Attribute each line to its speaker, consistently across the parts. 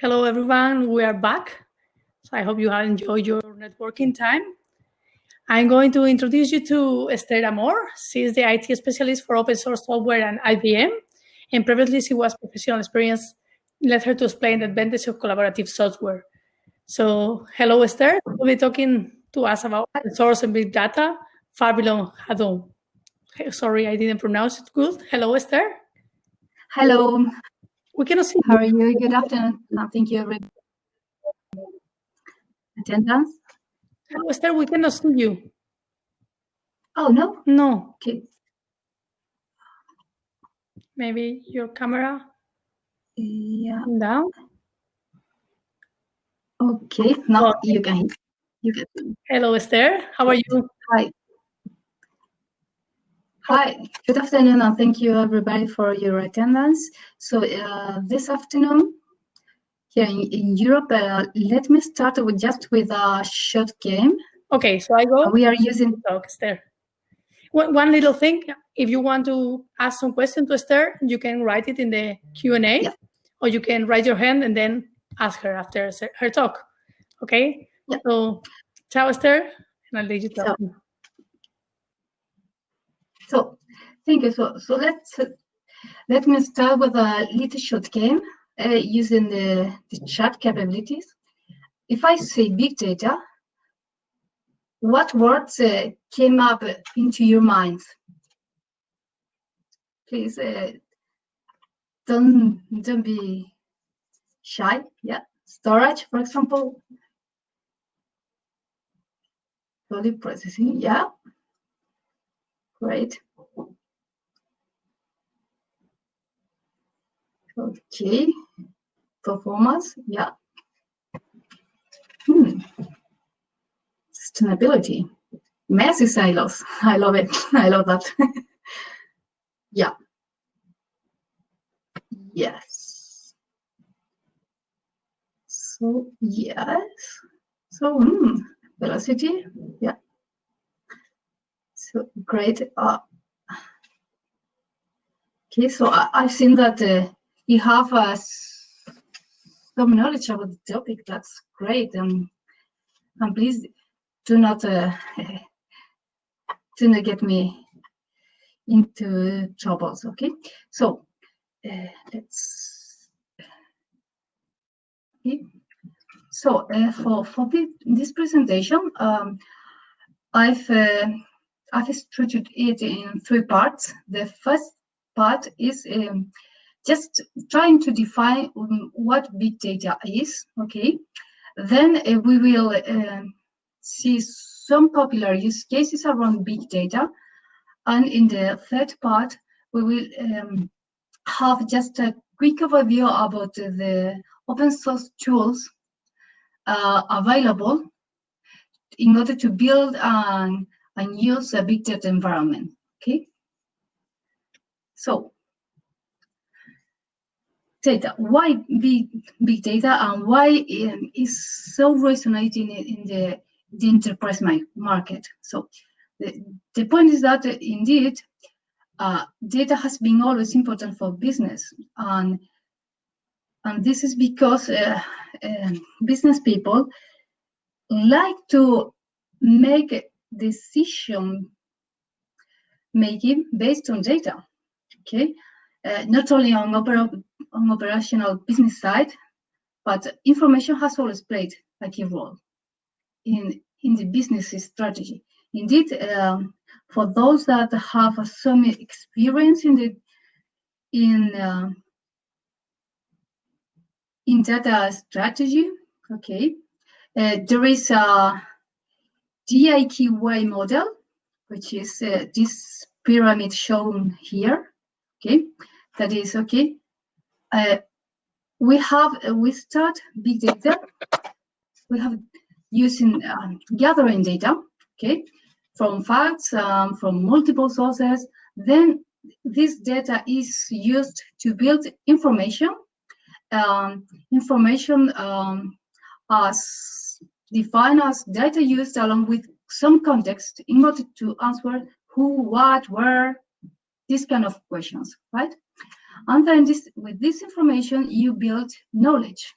Speaker 1: Hello, everyone. We are back. So I hope you have enjoyed your networking time. I'm going to introduce you to Esther Amor. She is the IT specialist for open source software and IBM. And previously, she was professional experience led her to explain the advantage of collaborative software. So, hello, Esther. We'll be talking to us about open source and big data far below. Sorry, I didn't pronounce it good. Hello, Esther.
Speaker 2: Hello.
Speaker 1: We cannot see.
Speaker 2: How are you? Good afternoon. Thank you, everybody. Attendance?
Speaker 1: Hello, Esther. We cannot see you.
Speaker 2: Oh, no?
Speaker 1: No.
Speaker 2: Okay.
Speaker 1: Maybe your camera
Speaker 2: Yeah.
Speaker 1: down.
Speaker 2: Okay. Now
Speaker 1: Okay.
Speaker 2: you can. You can.
Speaker 1: Hello, Esther. How are you?
Speaker 2: Hi. Hi. Good afternoon, and thank you, everybody, for your attendance. So uh, this afternoon, here in, in Europe, uh, let me start with just with a short game.
Speaker 1: Okay, so I go.
Speaker 2: We are using.
Speaker 1: talk, Esther. One, one little thing, if you want to ask some question to Esther, you can write it in the Q&A,
Speaker 2: Yeah.
Speaker 1: or you can raise your hand and then ask her after her talk. Okay?
Speaker 2: Yeah.
Speaker 1: So, ciao, Esther, and I'll let you talk.
Speaker 2: So, thank you. So, so let's let me start with a little short game uh, using the, the chat capabilities. If I say big data, what words uh, came up into your minds? Please uh, don't don't be shy. Yeah, storage, for example. Body processing. Yeah, great. Okay, performance, yeah. Hmm. Sustainability, messy silos. I love it. I love that. yeah. Yes. So yes. So hmm, velocity, yeah. So great. Uh, okay, so I, I've seen that. Uh, you have uh, some knowledge about the topic. That's great. Um, and please do not uh, do not get me into troubles. Okay. So uh, let's. Okay. So uh, for for this presentation, um, I've uh, I've structured it in three parts. The first part is um, just trying to define um, what big data is, okay? Then uh, we will um see some popular use cases around big data. And in the third part, we will um, have just a quick overview about the open source tools uh, available in order to build and, and use a big data environment, okay? So data. Why big big data and why um, is so resonating in, the the enterprise market? So the, the point is that uh, indeed uh, data has been always important for business and and this is because uh, um, business people like to make decision making based on data okay? Uh, not only on, opera, on operational business side but information has always played a key role in in the business strategy. Indeed um, for those that have some experience in the in uh, in data strategy okay uh, there is a DIKW model which is uh, this pyramid shown here okay? That is okay uh, we have uh, we start big data. We have using um, gathering data okay? From facts um, from multiple sources. Then this data is used to build information. Um, information um, as defined as data used along with some context in order to answer who, what, where, these kind of questions, right? And then this, with this information, you build knowledge.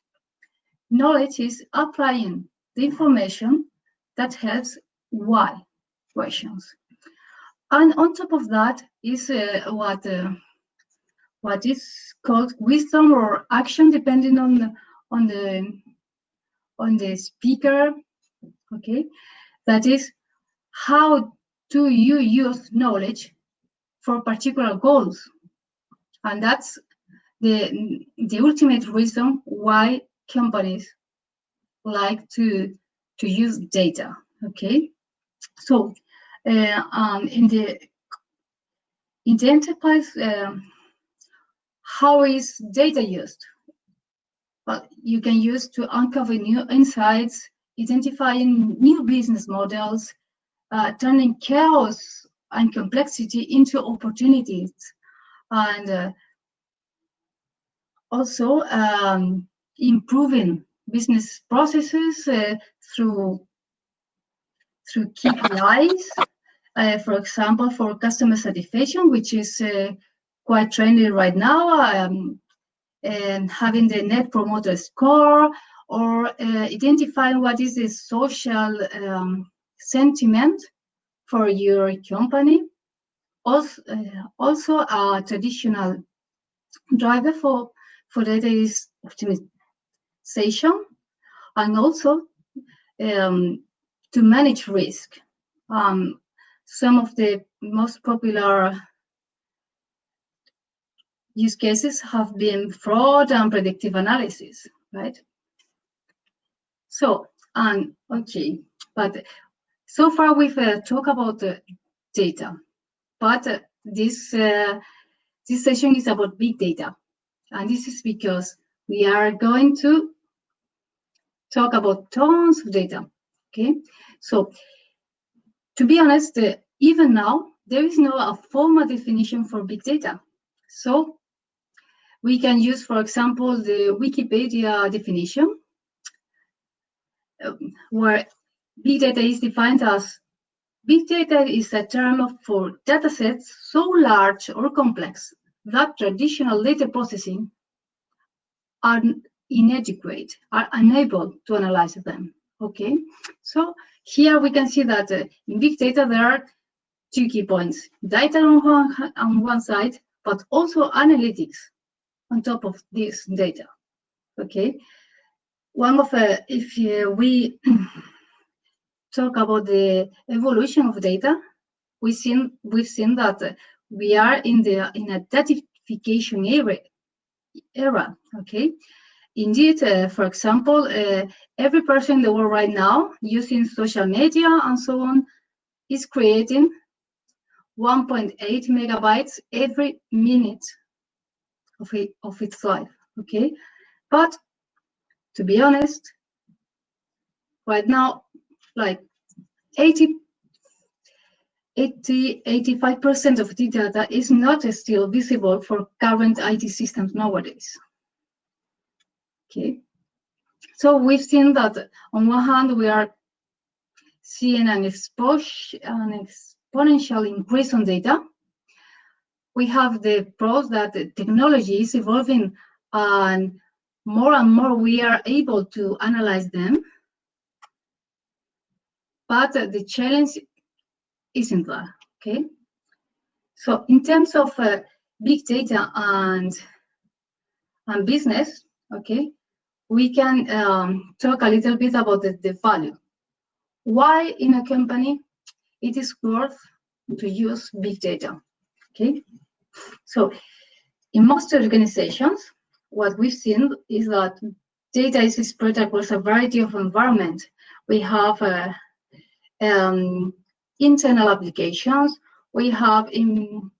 Speaker 2: knowledge is applying the information that helps why questions. And on top of that is uh, what uh, what is called wisdom or action, depending on the, on the on the speaker. Okay, that is how do you use knowledge for particular goals, and that's the the ultimate reason why companies like to to use data. Okay, so uh, um, in the in the enterprise, um, how is data used? Well, you can use to uncover new insights, identifying new business models, uh, turning chaos and complexity into opportunities, and uh, also um, improving business processes uh, through through KPIs, uh, for example, for customer satisfaction, which is uh, quite trendy right now, um, and having the net promoter score, or uh, identifying what is the social um, sentiment for your company. Also, uh, also a traditional driver for, for data is optimization, and also um, to manage risk. Um, some of the most popular use cases have been fraud and predictive analysis, right? So, and okay, but so far we've uh, talked about the data, but uh, this uh, this session is about big data, and this is because we are going to talk about tons of data. Okay, so to be honest, uh, even now there is no a formal definition for big data. So we can use, for example, the Wikipedia definition, um, where big data is defined as big data is a term for datasets so large or complex that traditional data processing are inadequate, are unable to analyze them. Okay, so here we can see that uh, in big data there are two key points: data on one, on one side, but also analytics on top of this data. Okay, one of uh, if uh, we talk about the evolution of data, we've seen we've seen that uh, we are in the in a datification era. Era, okay. Indeed, uh, for example, uh, every person in the world right now using social media and so on is creating 1.8 megabytes every minute of, it, of its life, okay? But to be honest, right now, like 80, 80 85% of the data is not still visible for current IT systems nowadays. Okay, so we've seen that on one hand, we are seeing an, exposure, an exponential increase on data. We have the pros that the technology is evolving and more and more we are able to analyze them. But the challenge isn't there, okay? So in terms of uh, big data and, and business, okay, we can um, talk a little bit about the, the value. Why in a company it is worth to use big data, okay? So in most organizations, what we've seen is that data is spread across a variety of environments. We have uh, um, internal applications, we have in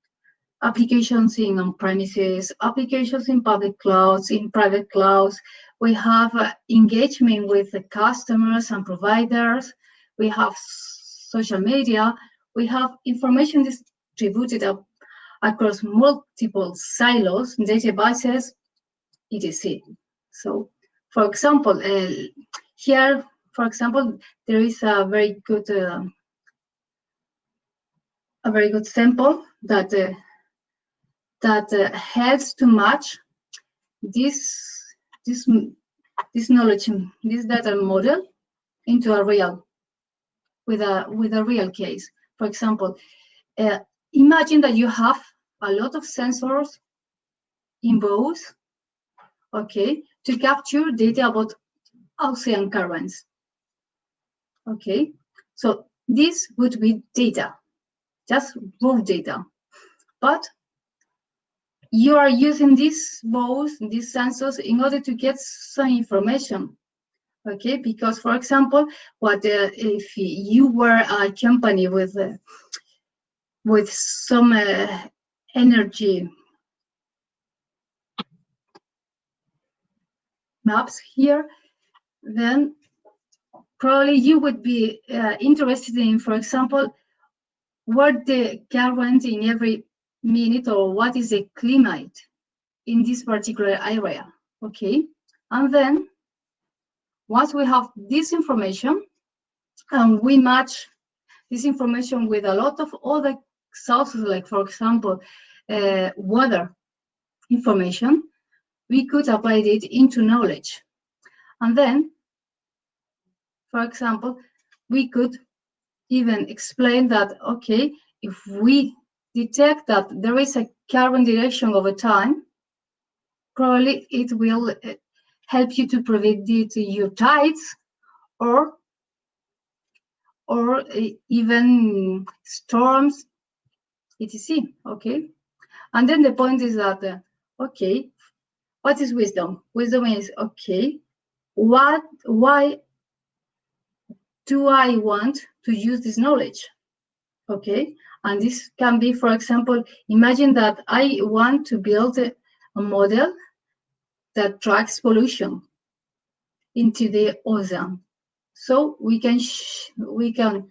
Speaker 2: applications in on-premises, applications in public clouds, in private clouds. We have uh, engagement with the customers and providers. We have social media. We have information distributed across multiple silos, databases, etc. So, for example, uh, here, for example, there is a very good uh, a very good sample that uh, that uh, helps to match this this this knowledge, this data model into a real, with a with a real case. For example, uh, imagine that you have a lot of sensors in both, okay, to capture data about ocean currents. Okay, so this would be data, just raw data. But you are using these both these sensors in order to get some information okay because for example what uh, if you were a company with uh, with some uh, energy. Maps here. Then probably you would be uh, interested in for example what the current in every minute or what is the climate in this particular area okay? And then once we have this information and we match this information with a lot of other sources like for example uh, weather information we could apply it into knowledge. And then for example we could even explain that okay if we detect that there is a current direction over time, probably it will uh, help you to predict your tides or or uh, even storms, etc. Okay, and then the point is that uh, okay, what is wisdom? Wisdom is okay. What? Why do I want to use this knowledge? Okay, and this can be, for example, imagine that I want to build a, a model that tracks pollution into the ocean. So we can we can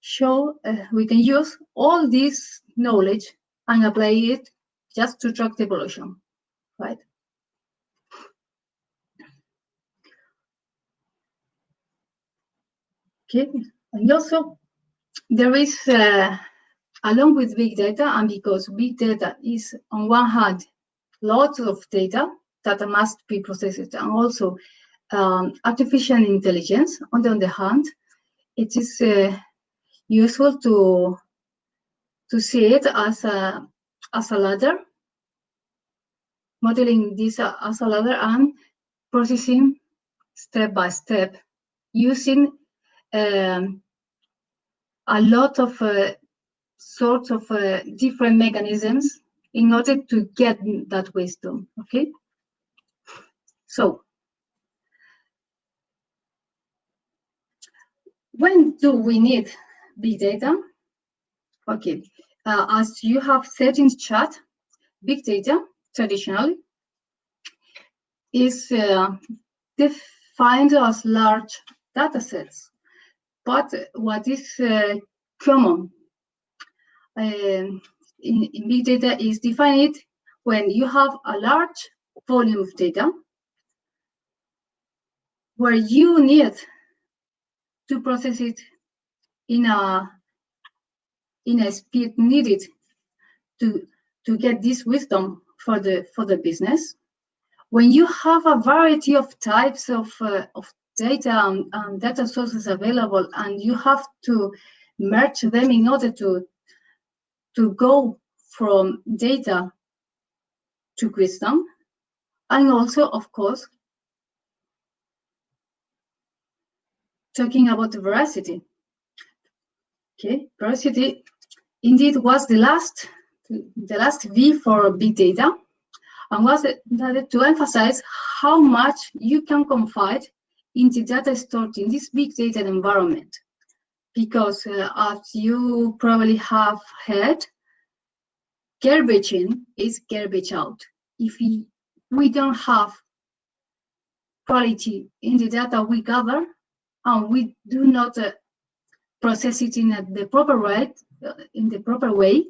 Speaker 2: show uh, we can use all this knowledge and apply it just to track the pollution, right? Okay, and also there is uh, along with big data, and because big data is on one hand, lots of data that must be processed, and also um, artificial intelligence, on the other hand, it is uh, useful to to see it as a as a ladder, modeling this as a ladder and processing step by step using um, a lot of uh, sorts of uh, different mechanisms in order to get that wisdom, okay? So, when do we need big data? Okay, uh, as you have said in chat, big data traditionally is uh, defined as large data sets. But what is uh, common um, in, in big data is defined when you have a large volume of data where you need to process it in a in a speed needed to to get this wisdom for the for the business when you have a variety of types of uh, of data and, and data sources available and you have to merge them in order to to go from data to wisdom, and also, of course, talking about veracity. Okay, veracity indeed was the last, the last V for big data, and was to emphasize how much you can confide in the data stored in this big data environment because uh, as you probably have heard, garbage in is garbage out. If we, we don't have quality in the data we gather, and we do not uh, process it in the proper uh, in the proper way,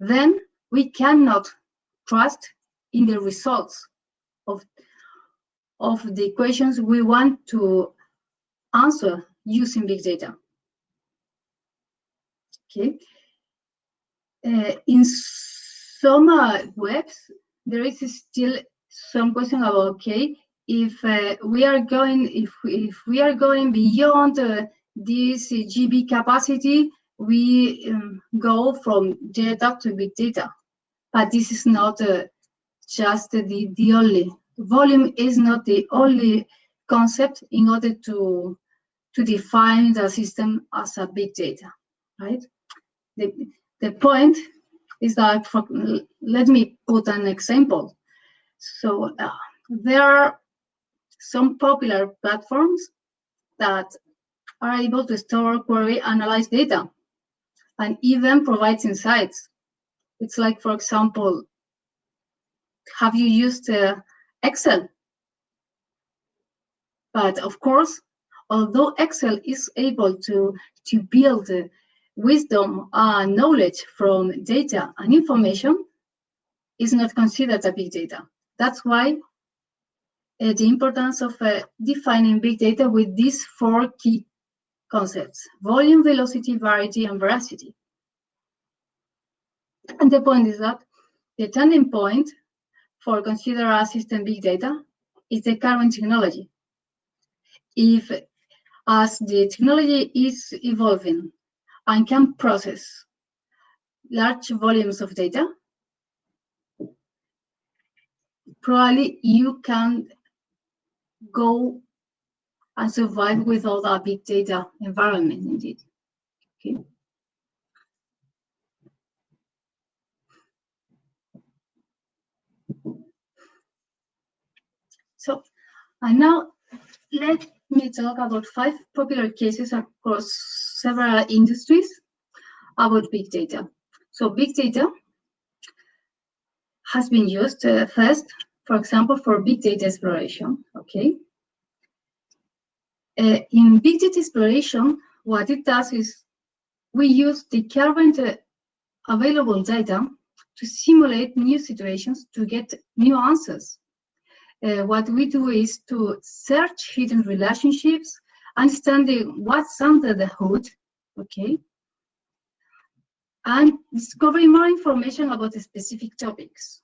Speaker 2: then we cannot trust in the results of of the questions we want to answer using big data. Okay. Uh, in some uh, webs, there is still some question about, okay, if uh, we are going if if we are going beyond uh, this GB capacity, we um, go from data to big data. But this is not uh, just the, the only. Volume is not the only concept in order to, to define the system as a big data, right? The, the point is that, for, let me put an example. So uh, there are some popular platforms that are able to store, query, analyze data, and even provides insights. It's like, for example, have you used uh, Excel? But of course, although Excel is able to, to build uh, wisdom and knowledge from data and information, is not considered a big data. That's why uh, the importance of uh, defining big data with these four key concepts, volume, velocity, variety, and veracity. And the point is that the turning point for consider a system big data is the current technology. If as the technology is evolving and can process large volumes of data, probably you can go and survive without a big data environment indeed. Okay. So, and now let me talk about five popular cases across several industries about big data. So big data has been used uh, first, for example, for big data exploration, okay? Uh, in big data exploration, what it does is we use the current uh, available data to simulate new situations to get new answers. Uh, what we do is to search hidden relationships, understanding what's under the hood, okay, and discovering more information about the specific topics,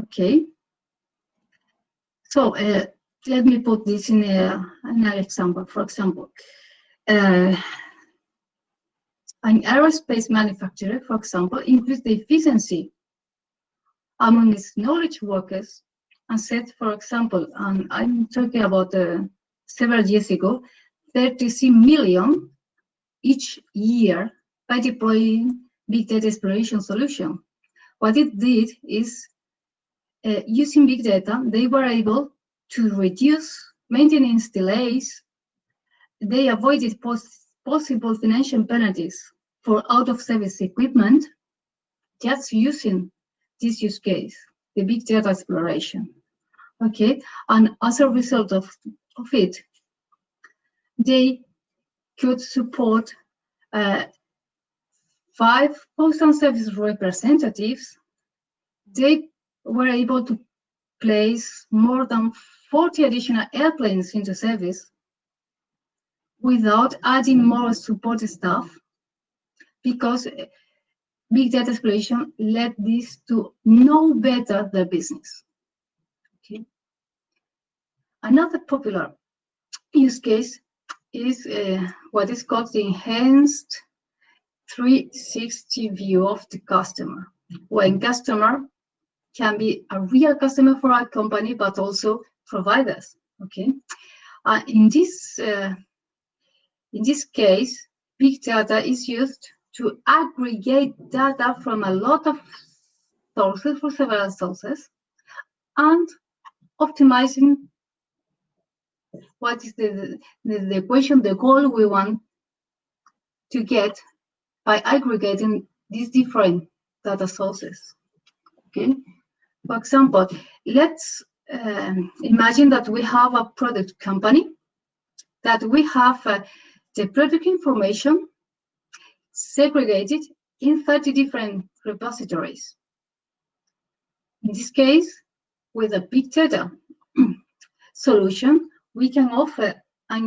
Speaker 2: okay. So uh, let me put this in a, another example. For example, uh, an aerospace manufacturer, for example, increased the efficiency among its knowledge workers and said, for example, and I'm talking about uh, several years ago, 36 million each year by deploying big data exploration solution. What it did is, uh, using big data, they were able to reduce maintenance delays. They avoided pos possible financial penalties for out-of-service equipment just using this use case, the big data exploration. Okay, and as a result of, of it, they could support uh, five postal service representatives. They were able to place more than 40 additional airplanes into service without adding more support staff because big data exploration led this to know better the business. Okay. Another popular use case is uh, what is called the enhanced 360 view of the customer, when customer can be a real customer for our company, but also providers. Okay, uh, in this uh, in this case, big data is used to aggregate data from a lot of sources for several sources and optimizing what is the, the, the equation, the goal we want to get by aggregating these different data sources. Okay. For example, let's um, imagine that we have a product company, that we have uh, the product information segregated in 30 different repositories. In this case, with a big data solution, we can offer a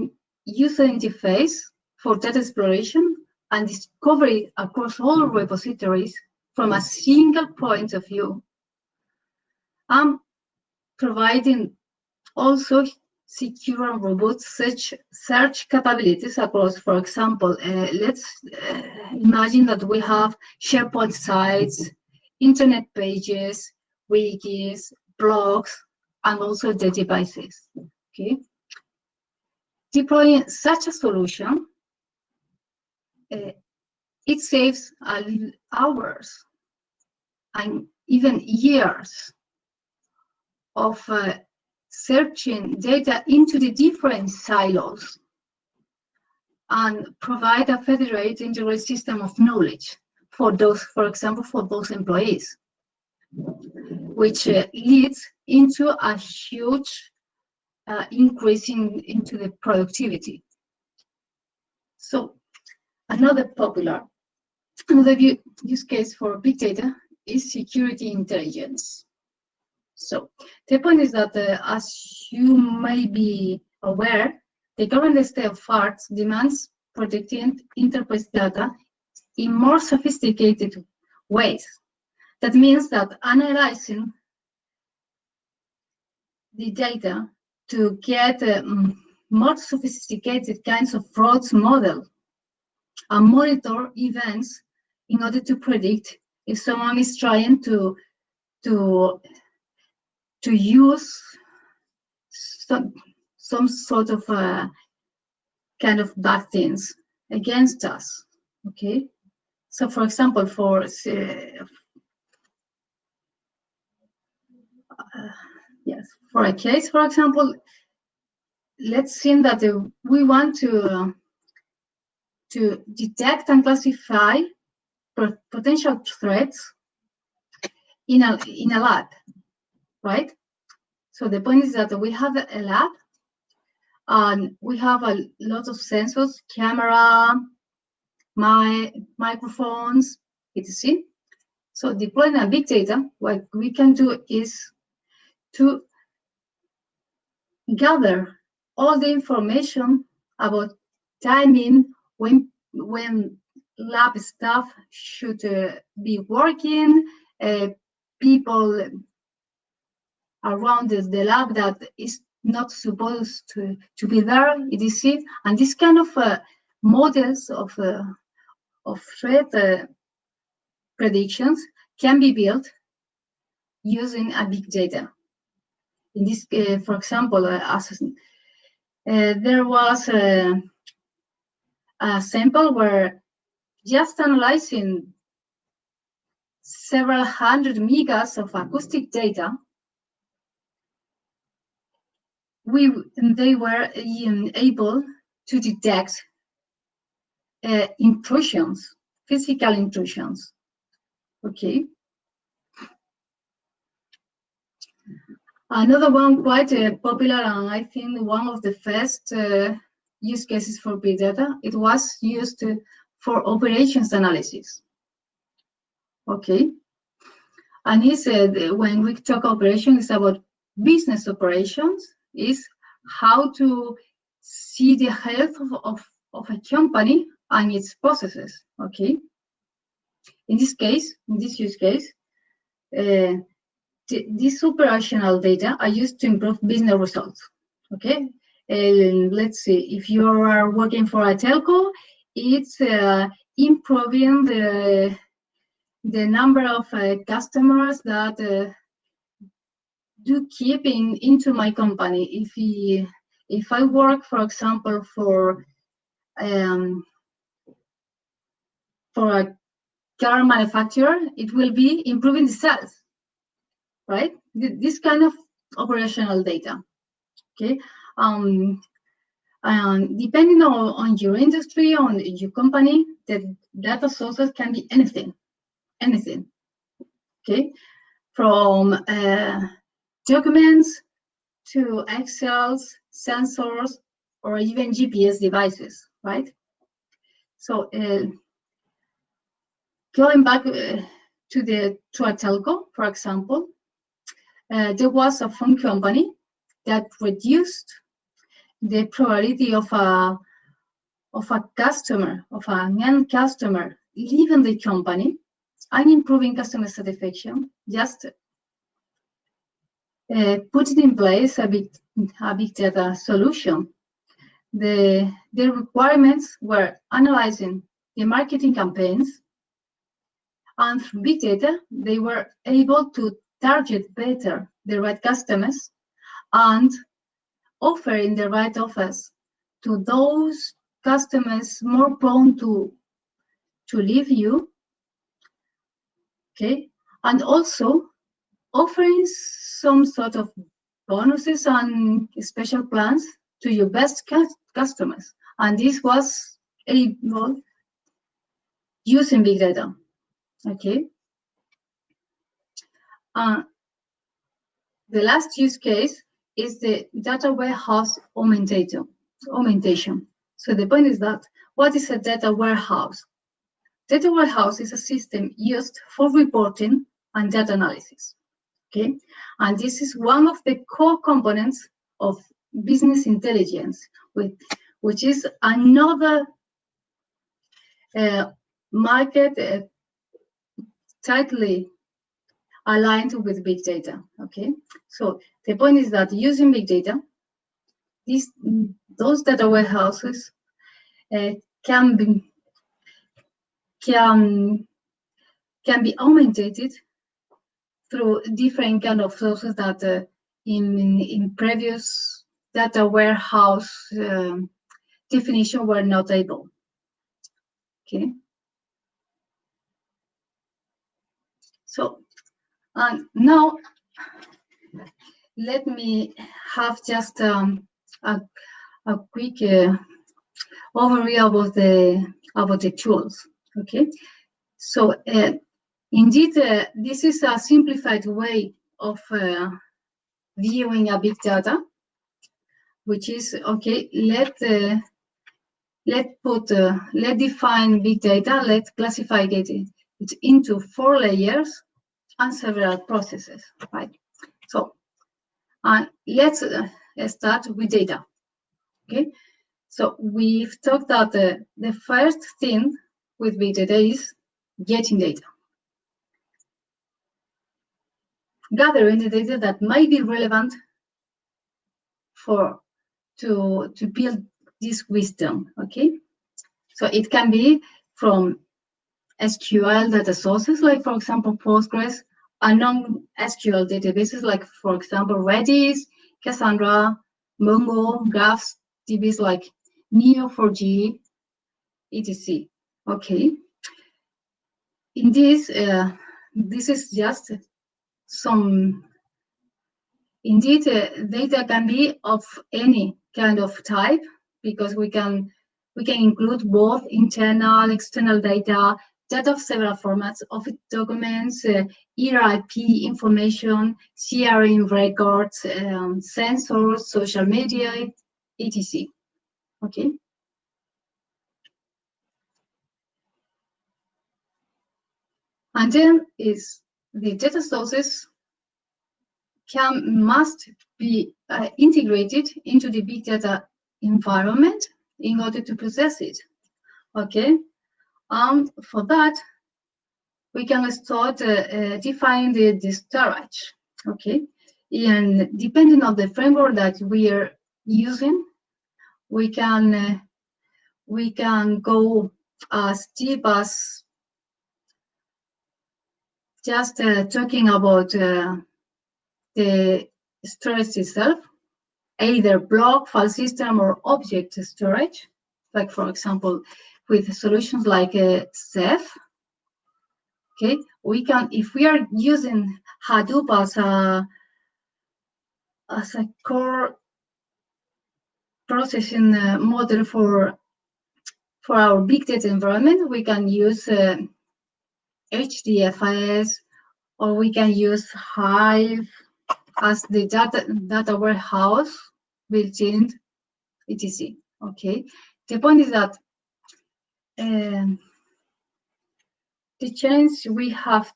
Speaker 2: user interface for data exploration and discovery across all repositories from a single point of view. Um, providing also secure and robust search, search capabilities across, for example, uh, let's uh, imagine that we have SharePoint sites, internet pages, wikis, blogs, and also the devices, okay? Deploying such a solution, uh, it saves hours and even years of uh, searching data into the different silos and provide a federated integrated system of knowledge for those, for example, for those employees, which uh, leads into a huge uh, increase in, into the productivity. So another popular, another use case for big data is security intelligence. So the point is that, uh, as you may be aware, the current state of arts demands protecting enterprise data in more sophisticated ways. That means that analyzing the data to get um, more sophisticated kinds of frauds model and monitor events in order to predict if someone is trying to to to use some, some sort of uh, kind of bad things against us, okay? So for example, for, uh, uh, yes, for a case, for example, let's say that uh, we want to, to detect and classify potential threats in a, in a lab, right? So the point is that we have a lab and we have a lot of sensors, camera, my microphones, etc. So deploying a big data, what we can do is to gather all the information about timing when when lab staff should uh, be working, uh, people around the, lab that is not supposed to, to be there, etc. And this kind of uh, models of, uh, of threat uh, predictions can be built using a big data. In this, uh, for example, uh, as, uh, there was a, a sample where just analyzing several hundred megas of acoustic data we they were um, able to detect uh, intrusions, physical intrusions. Okay. Another one quite uh, popular and I think one of the first uh, use cases for big data, it was used to, for operations analysis. Okay. And he said when we talk operations, it's about business operations is how to see the health of, of, of a company and its processes, okay? In this case, in this use case, uh, these operational data are used to improve business results, okay? And let's see, if you are working for a telco, it's uh, improving the, the number of uh, customers that uh, do keep in, into my company. If he, if I work, for example, for um, for a car manufacturer, it will be improving the sales, right? This kind of operational data, okay? Um, and depending on, on your industry, on your company, the data sources can be anything, anything, okay? From uh, documents to Excels, sensors, or even GPS devices, right? So uh, going back uh, to the to a telco, for example, uh, there was a phone company that reduced the probability of a of a customer, of an end customer leaving the company and improving customer satisfaction just uh, put in place a big, a big data solution. The, the requirements were analyzing the marketing campaigns, and through big data, they were able to target better the right customers and offering the right offers to those customers more prone to to leave you okay and also offering some sort of bonuses and special plans to your best customers and this was able using big data okay uh, the last use case is the data warehouse augmentation. augmentation. So the point is that what is a data warehouse? Data warehouse is a system used for reporting and data analysis. Okay, and this is one of the core components of business intelligence, with, which is another uh, market uh, tightly aligned with big data. Okay, so the point is that using big data, these those data warehouses uh, can be can can be augmented through different kind of sources that uh, in in previous data warehouse um, definition were not able. Okay. So and now, let me have just um, a, a quick uh, overview about the about the tools. Okay, so uh, indeed, uh, this is a simplified way of uh, viewing a big data, which is okay. Let uh, let put uh, let define big data. Let classify it, it into four layers and several processes, right? So uh, let's uh, start with data, okay? So we've talked that the first thing with big data is getting data. Gathering the data that might be relevant for to, to build this wisdom, okay? So it can be from SQL data sources, like for example, Postgres, non-SQL databases like, for example, Redis, Cassandra, Mongo, Graphs, DBs like Neo4j, etc. Okay. In this, uh, this is just some, indeed, uh, data can be of any kind of type because we can we can include both internal, external data, data of several formats, of documents, uh, ERIP information, CRM records, um, sensors, social media, etc. Okay. And then is the data sources can must be uh, integrated into the big data environment in order to process it. Okay, and for that, we can start uh, uh, define the, the storage, okay? And depending on the framework that we are using, we can uh, we can go as deep as just uh, talking about uh, the storage itself, either block, file system, or object storage. Like for example, with solutions like uh, Ceph, okay, we can, if we are using Hadoop as a, as a core processing uh, model for for our big data environment, we can use HDFS or we can use Hive as the data data warehouse built in etc. Okay, the point is that um, the challenge we have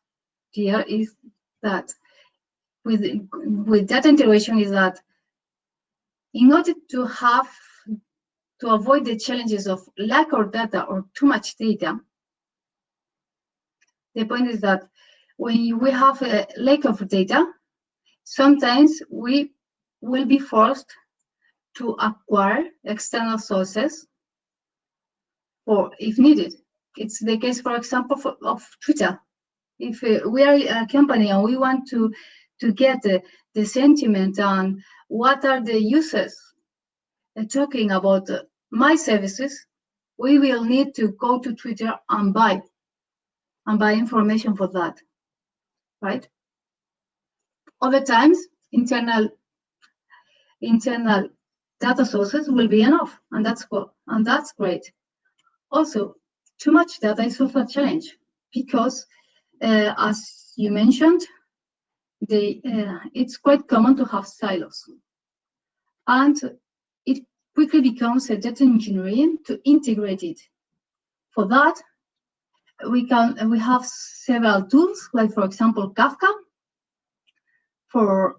Speaker 2: here is that with with data integration is that in order to have to avoid the challenges of lack of data or too much data, the point is that when we have a lack of data, sometimes we will be forced to acquire external sources or if needed. It's the case, for example, for, of Twitter. If uh, we are a company and we want to to get the, the sentiment on what are the users uh, talking about uh, my services, we will need to go to Twitter and buy and buy information for that, right? Other times, internal internal data sources will be enough, and that's cool, and that's great. Also, too much data is also a challenge because, uh, as you mentioned, uh, it's quite common to have silos, and it quickly becomes a data engineering to integrate it. For that, we can we have several tools, like for example Kafka, for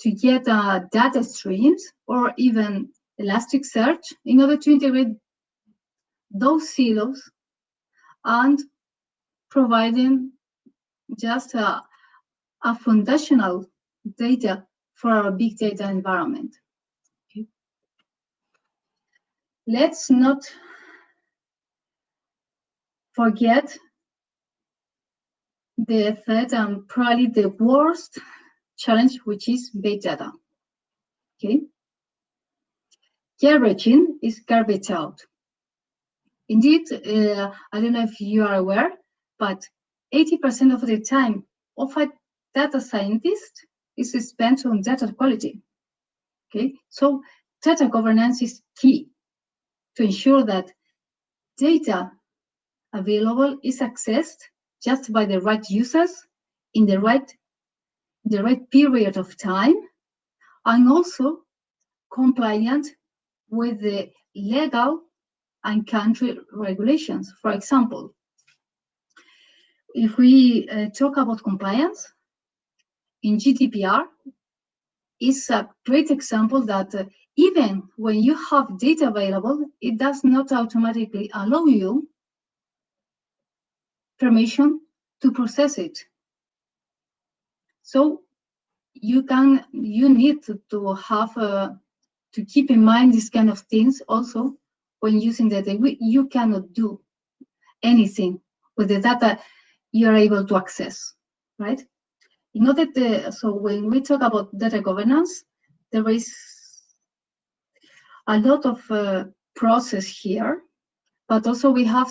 Speaker 2: to get uh, data streams or even Elasticsearch in order to integrate those silos and providing just a, a foundational data for our big data environment. Okay. Let's not forget the third and probably the worst challenge, which is big data. Okay. Garbage in is garbage out. Indeed, uh, I don't know if you are aware, but 80% of the time of a data scientist is spent on data quality. Okay, so data governance is key to ensure that data available is accessed just by the right users in the right the right period of time and also compliant with the legal and country regulations. For example, if we uh, talk about compliance, in GDPR is a great example that uh, even when you have data available, it does not automatically allow you permission to process it. So you can, you need to, have, uh, to keep in mind these kind of things also when using data. We, you cannot do anything with the data you are able to access, right? In order to, so when we talk about data governance, there is a lot of uh, process here, but also we have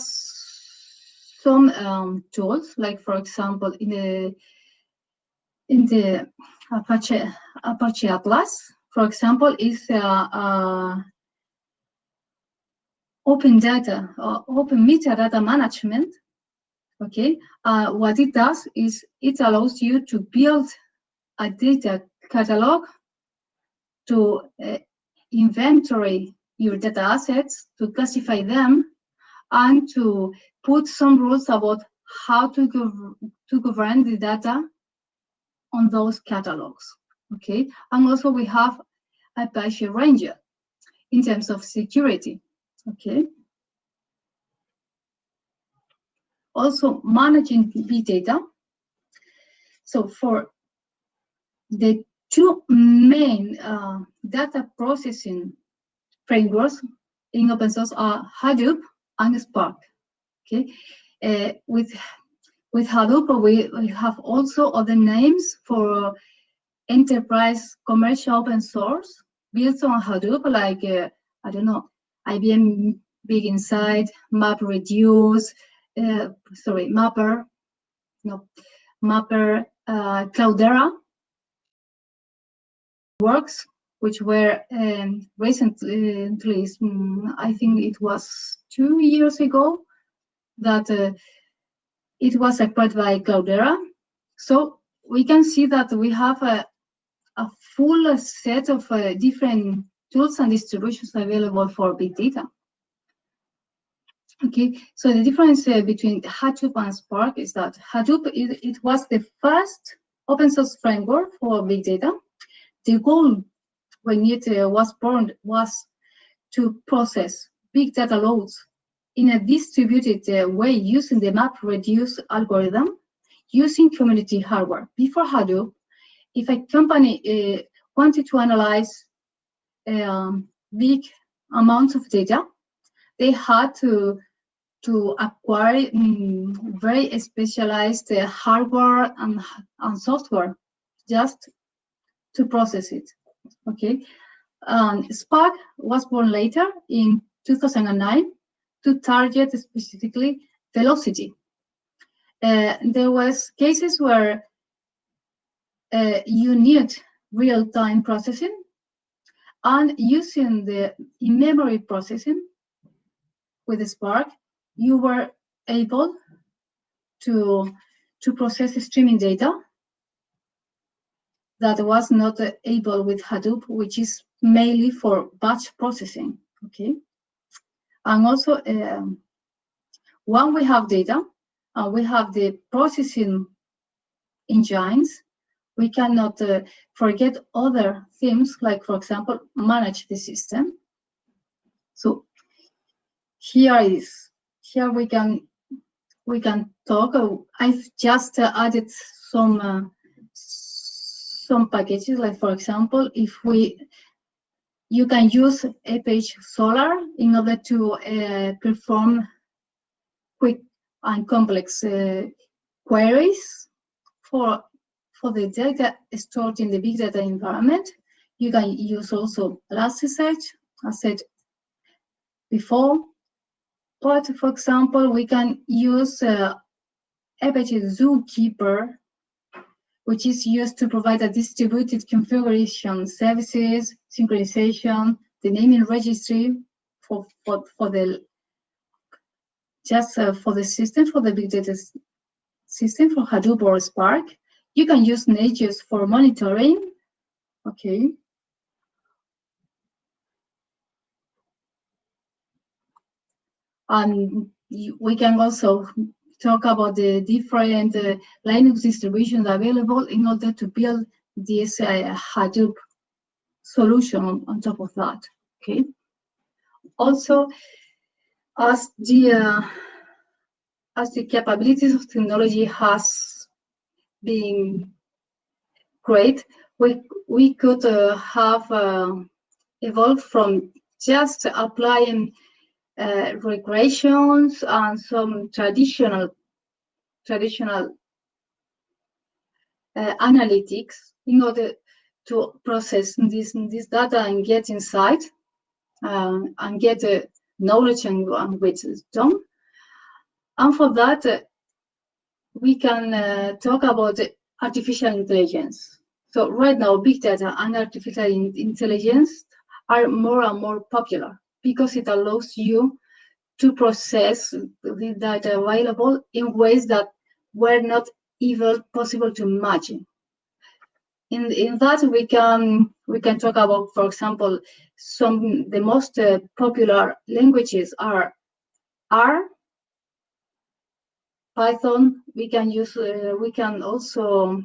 Speaker 2: some um, tools, like for example, in the in the Apache Apache Atlas, for example, is uh, uh, open data or open metadata management. Okay, uh, what it does is it allows you to build a data catalog to uh, inventory your data assets, to classify them, and to put some rules about how to, to govern the data on those catalogs. Okay, and also we have Apache Ranger in terms of security. Okay. Also managing big data. So for the two main uh, data processing frameworks in open source are Hadoop and Spark. Okay, uh, with with Hadoop we, we have also other names for enterprise commercial open source built on Hadoop, like uh, I don't know, IBM Big Insight, MapReduce, uh, sorry, MapR, no, MapR, uh, Cloudera works, which were um, recently, I think it was two years ago, that uh, it was acquired by Cloudera. So we can see that we have a, a full set of uh, different tools and distributions available for big data. Okay, so the difference uh, between Hadoop and Spark is that Hadoop, it, it was the first open source framework for big data. The goal when it uh, was born was to process big data loads in a distributed uh, way using the MapReduce algorithm using commodity hardware. Before Hadoop, if a company uh, wanted to analyze um, big amounts of data, they had to to acquire um, very specialized uh, hardware and, and software just to process it. Okay, um, Spark was born later in 2009 to target specifically velocity. Uh, there was cases where uh, you need real-time processing and using the in-memory processing with Spark, you were able to, to process streaming data that was not able with Hadoop, which is mainly for batch processing, okay? And also, um, when we have data, and we have the processing engines, we cannot uh, forget other themes, like, for example, manage the system. So here is, here we can we can talk. I've just uh, added some uh, some packages, like for example, if we you can use Apache Solr in order to uh, perform quick and complex uh, queries for for the data stored in the big data environment. You can use also Elasticsearch, as said before. But for example, we can use uh, Apache Zookeeper, which is used to provide a distributed configuration services, synchronization, the naming registry for, for, for the just uh, for the system, for the big data system, for Hadoop or Spark. You can use Nagios for monitoring. Okay. And we can also talk about the different uh, Linux distributions available in order to build this uh, Hadoop solution on, top of that. Okay. Also, as the uh, as the capabilities of technology has been great, we we could uh, have uh, evolved from just applying uh, regressions and some traditional traditional uh, analytics in order to process this this data and get insight um, and get uh, knowledge and, and wisdom. And for that, uh, we can uh, talk about artificial intelligence. So right now, big data and artificial intelligence are more and more popular because it allows you to process the data available in ways that were not even possible to imagine. In, in that we can we can talk about, for example, some the most uh, popular languages are R, Python. We can use uh, we can also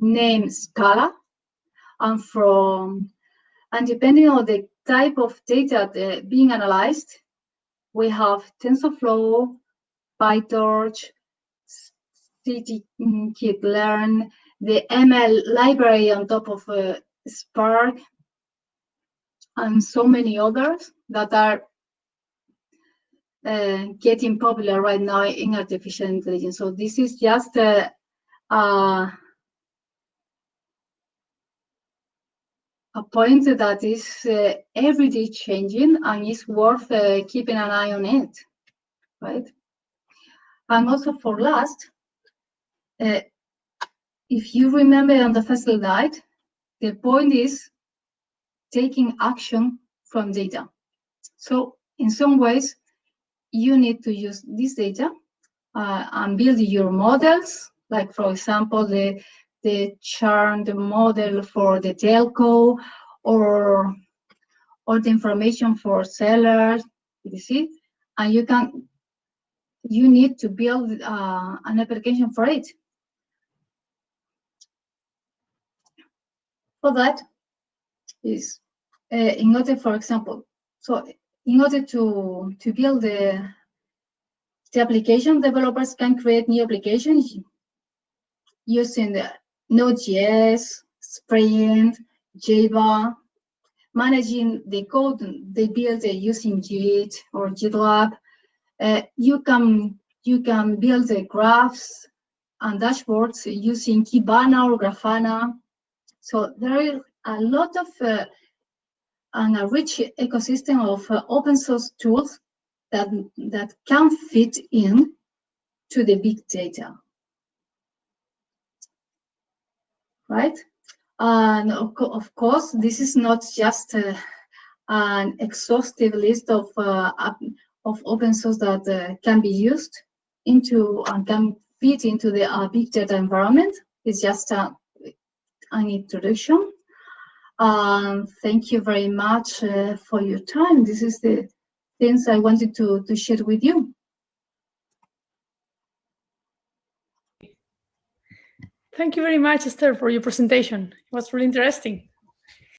Speaker 2: name Scala, and from and depending on the type of data uh, being analyzed, we have TensorFlow, PyTorch, scikit-learn, the ML library on top of uh, Spark, and so many others that are uh, getting popular right now in artificial intelligence. So this is just a, a, a point that is uh, everyday changing and is worth uh, keeping an eye on it, right? And also for last, uh, if you remember on the first slide, the point is taking action from data. So in some ways, you need to use this data uh, and build your models, like for example, the, the churned model for the telco or, or the information for sellers, you see? And you can, you need to build uh, an application for it. For that, is uh, in order, for example, so in order to, to build the, the application, developers can create new applications using the Node.js, Spring, Java, managing the code they build using Git or GitLab. Uh, you can you can build the graphs and dashboards using Kibana or Grafana. So there is a lot of uh, and a rich ecosystem of uh, open source tools that that can fit in to the big data. Right? And of, co of course, this is not just uh, an exhaustive list of uh, of open source that uh, can be used into and can fit into the uh, big data environment. It's just uh, an introduction. Um, thank you very much uh, for your time. This is the things I wanted to, to share with you.
Speaker 1: Thank you very much, Esther, for your presentation. It was really interesting.